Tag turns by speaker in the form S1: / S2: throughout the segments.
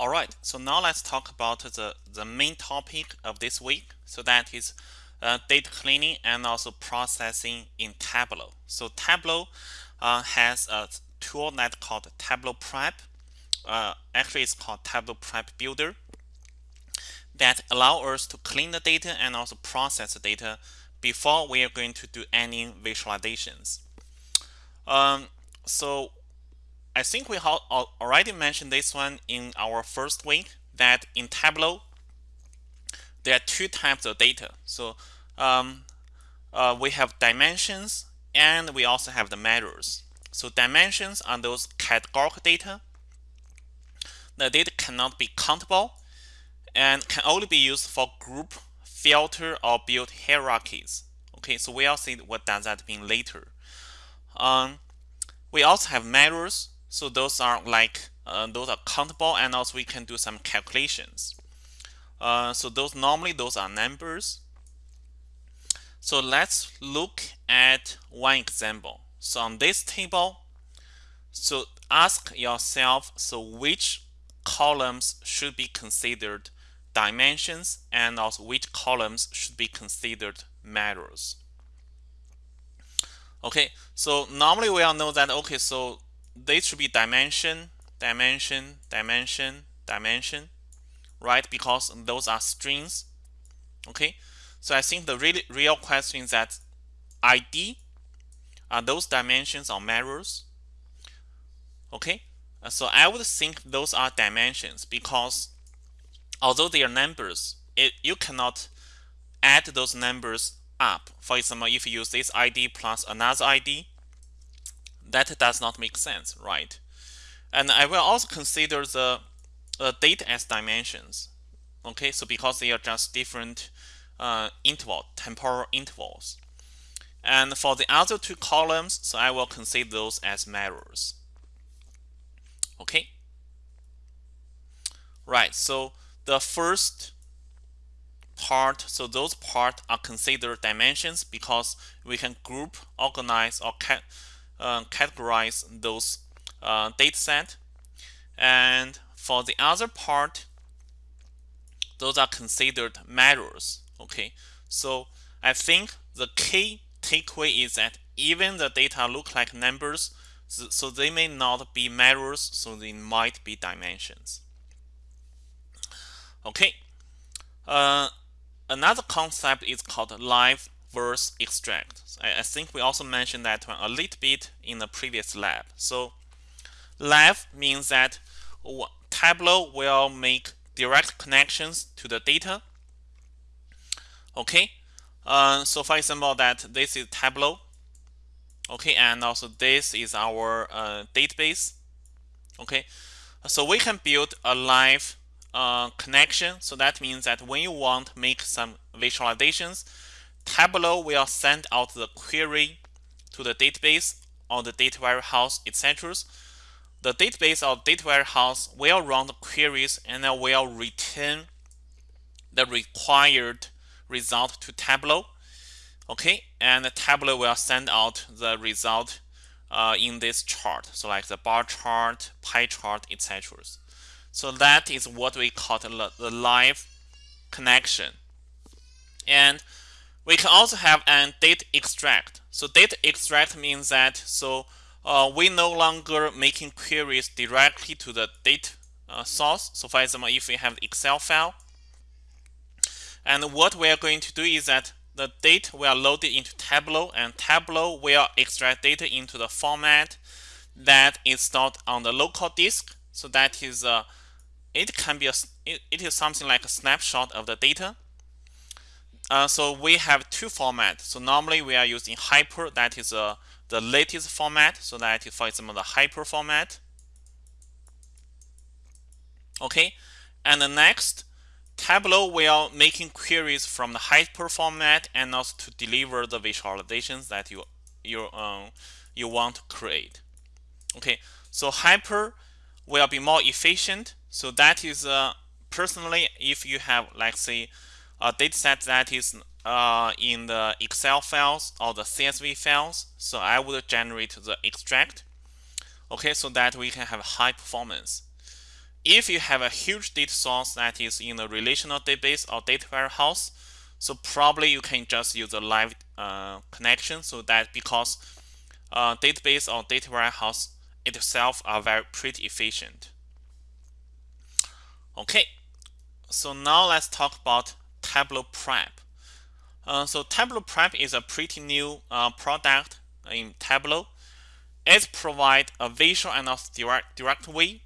S1: Alright, so now let's talk about the, the main topic of this week. So that is uh, data cleaning and also processing in Tableau. So Tableau uh, has a tool that called Tableau Prep. Uh, actually, it's called Tableau Prep Builder that allow us to clean the data and also process the data before we are going to do any visualizations. Um, so I think we already mentioned this one in our first week that in Tableau there are two types of data. So um, uh, we have dimensions and we also have the measures. So dimensions are those categorical data. The data cannot be countable and can only be used for group, filter, or build hierarchies. Okay, so we'll see what does that mean later. Um, we also have measures. So those are like uh, those are countable and also we can do some calculations. Uh, so those normally those are numbers. So let's look at one example. So on this table, so ask yourself, so which columns should be considered dimensions and also which columns should be considered measures. Okay, so normally we all know that, okay, so they should be dimension, dimension, dimension, dimension, right? Because those are strings. Okay, so I think the really real question is that ID are those dimensions or measures? Okay, uh, so I would think those are dimensions because although they are numbers, it, you cannot add those numbers up. For example, if you use this ID plus another ID, that does not make sense, right? And I will also consider the uh, date as dimensions. Okay, so because they are just different uh, interval, temporal intervals. And for the other two columns, so I will consider those as measures. Okay. Right, so the first part, so those parts are considered dimensions because we can group, organize, or uh, categorize those uh, data set. And for the other part, those are considered measures. Okay, so I think the key takeaway is that even the data look like numbers, so they may not be measures, so they might be dimensions. Okay, uh, another concept is called live verse extract. I, I think we also mentioned that one a little bit in the previous lab. So live means that Tableau will make direct connections to the data. Okay, uh, so for example that this is Tableau. Okay, and also this is our uh, database. Okay, so we can build a live uh, connection. So that means that when you want to make some visualizations, Tableau will send out the query to the database or the data warehouse, etc. The database or data warehouse will run the queries and then will return the required result to Tableau. Okay, and the Tableau will send out the result uh, in this chart. So like the bar chart, pie chart, etc. So that is what we call the live connection. And we can also have an data extract. So data extract means that so uh, we no longer making queries directly to the data uh, source. So for example, if we have Excel file, and what we are going to do is that the data will load it into Tableau, and Tableau will extract data into the format that is stored on the local disk. So that is uh, it can be a it, it is something like a snapshot of the data. Uh, so we have two formats. So normally we are using hyper, that is uh, the latest format. So that is, for example, the hyper format. Okay, and the next, Tableau will making queries from the hyper format and also to deliver the visualizations that you you um, you want to create. Okay, so hyper will be more efficient so that is uh, personally, if you have, like say, a dataset that is uh, in the Excel files or the CSV files, so I would generate the extract, okay, so that we can have high performance. if you have a huge data source that is in a relational database or data warehouse, so probably you can just use a live uh, connection so that because uh, database or data warehouse itself are very pretty efficient. Okay, so now let's talk about Tableau Prep. Uh, so Tableau Prep is a pretty new uh, product in Tableau. It provides a visual and also direct, direct way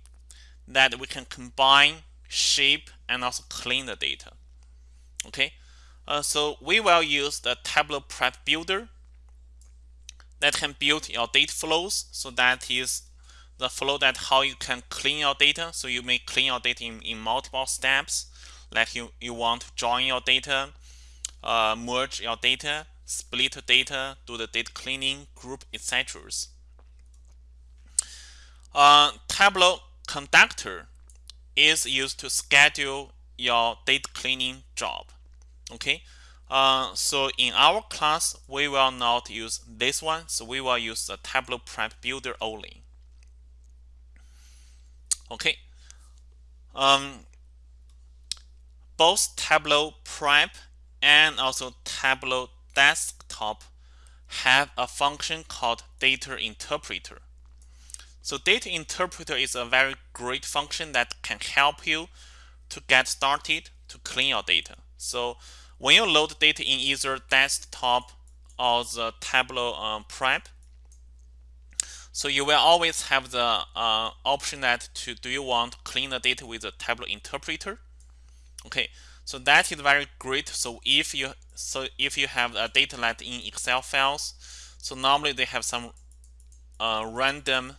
S1: that we can combine, shape, and also clean the data. Okay, uh, so we will use the Tableau Prep Builder that can build your data flows. So that is the flow that how you can clean your data. So you may clean your data in, in multiple steps. Like you, you want to join your data, uh, merge your data, split data, do the data cleaning, group, etc. Uh, Tableau Conductor is used to schedule your data cleaning job. Okay, uh, so in our class, we will not use this one. So we will use the Tableau Prep Builder only. Okay. Um, both Tableau Prep and also Tableau Desktop have a function called Data Interpreter. So Data Interpreter is a very great function that can help you to get started to clean your data. So when you load data in either desktop or the Tableau um, Prep, so you will always have the uh, option that to do you want to clean the data with the Tableau interpreter. Okay, so that is very great. So if you so if you have a data like in Excel files, so normally they have some uh, random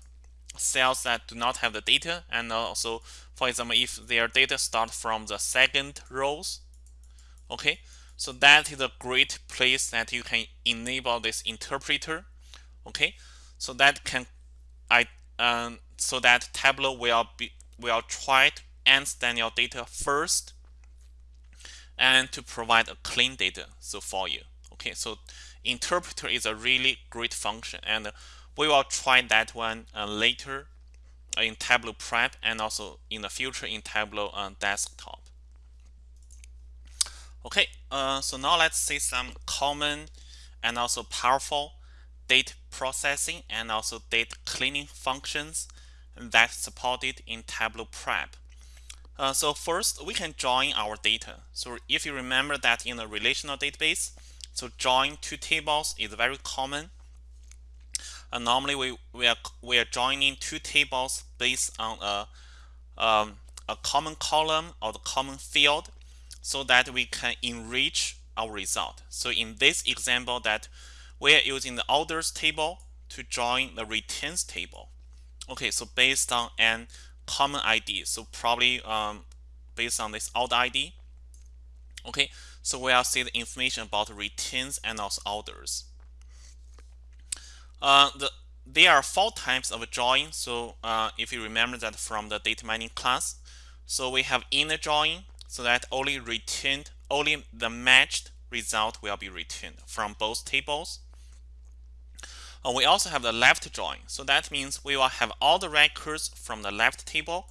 S1: cells that do not have the data, and also for example, if their data start from the second rows, okay, so that is a great place that you can enable this interpreter, okay so that can I um, so that Tableau will be will try to understand your data first and to provide a clean data so for you okay so interpreter is a really great function and we will try that one uh, later in Tableau Prep and also in the future in Tableau uh, Desktop okay uh, so now let's see some common and also powerful data processing and also data cleaning functions that's supported in Tableau Prep. Uh, so first, we can join our data. So if you remember that in a relational database, so join two tables is very common. Uh, normally, we, we, are, we are joining two tables based on a, um, a common column or the common field so that we can enrich our result. So in this example that we are using the orders table to join the returns table. Okay, so based on an common ID, so probably um, based on this order ID. Okay, so we'll see the information about returns and also orders. Uh, the, there are four types of join. So uh, if you remember that from the data mining class, so we have inner join, so that only returned, only the matched result will be returned from both tables. Uh, we also have the left join. So that means we will have all the records from the left table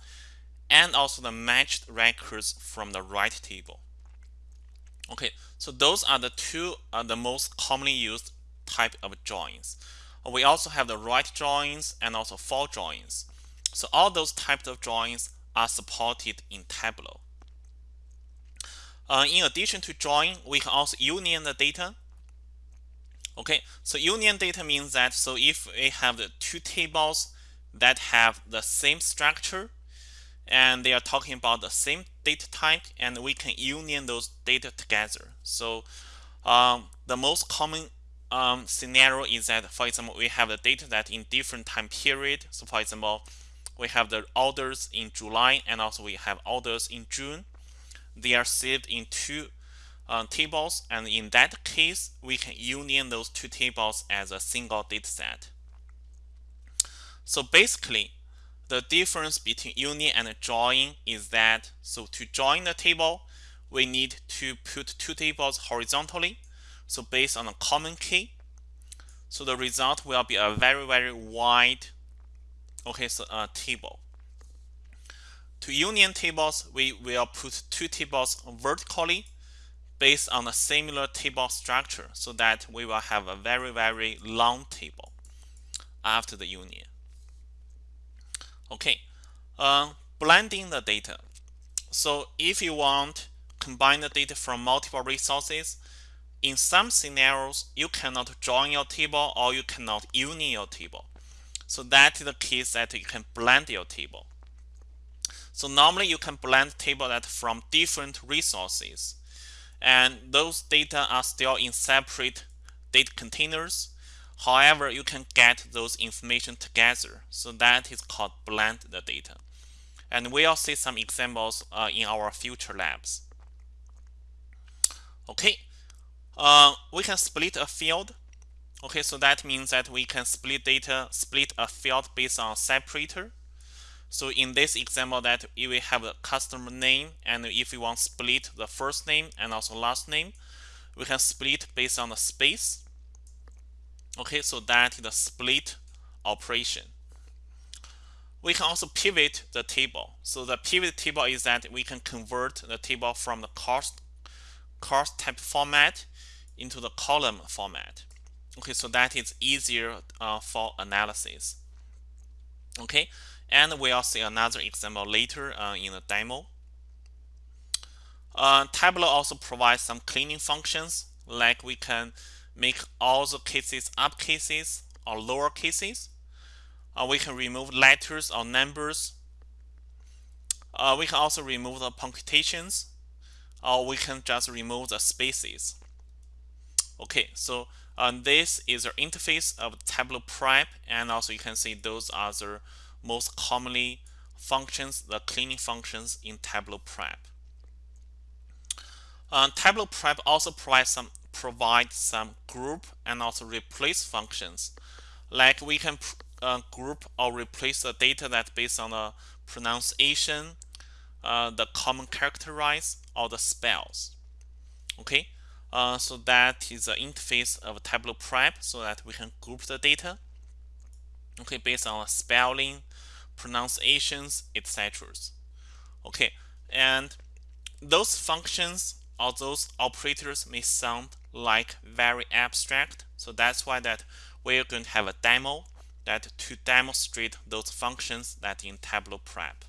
S1: and also the matched records from the right table. Okay, so those are the two uh, the most commonly used type of joins. We also have the right joins and also for joins. So all those types of joins are supported in Tableau. Uh, in addition to join, we can also union the data Okay, so union data means that so if we have the two tables that have the same structure and they are talking about the same data type and we can union those data together. So um, the most common um, scenario is that for example we have the data that in different time period. So for example we have the orders in July and also we have orders in June. They are saved in two uh, tables and in that case we can union those two tables as a single dataset. So basically the difference between union and join is that so to join the table we need to put two tables horizontally so based on a common key so the result will be a very very wide okay so a uh, table to union tables, we will put two tables vertically based on a similar table structure so that we will have a very, very long table after the union. Okay, uh, blending the data. So if you want combine the data from multiple resources, in some scenarios, you cannot join your table or you cannot union your table. So that is the case that you can blend your table. So normally you can blend table that from different resources. And those data are still in separate data containers. However, you can get those information together. So that is called blend the data. And we'll see some examples uh, in our future labs. Okay, uh, we can split a field. Okay, so that means that we can split data, split a field based on separator. So in this example that we have a customer name and if we want to split the first name and also last name, we can split based on the space. Okay, so that is the split operation. We can also pivot the table. So the pivot table is that we can convert the table from the cost cost type format into the column format. Okay, so that is easier uh, for analysis. Okay, and we'll see another example later uh, in the demo. Uh, Tableau also provides some cleaning functions, like we can make all the cases up cases or lower cases. Uh, we can remove letters or numbers. Uh, we can also remove the punctuations, or we can just remove the spaces. Okay, so uh, this is the interface of Tableau Prep, and also you can see those other the most commonly functions, the cleaning functions in Tableau Prep. Uh, Tableau Prep also provides some provide some group and also replace functions. Like we can uh, group or replace the data that based on the pronunciation, uh, the common characterize, or the spells. Okay, uh, so that is the interface of Tableau Prep so that we can group the data. Okay, based on spelling, pronunciations, etc. Okay, and those functions or those operators may sound like very abstract. So that's why that we're going to have a demo that to demonstrate those functions that in Tableau Prep.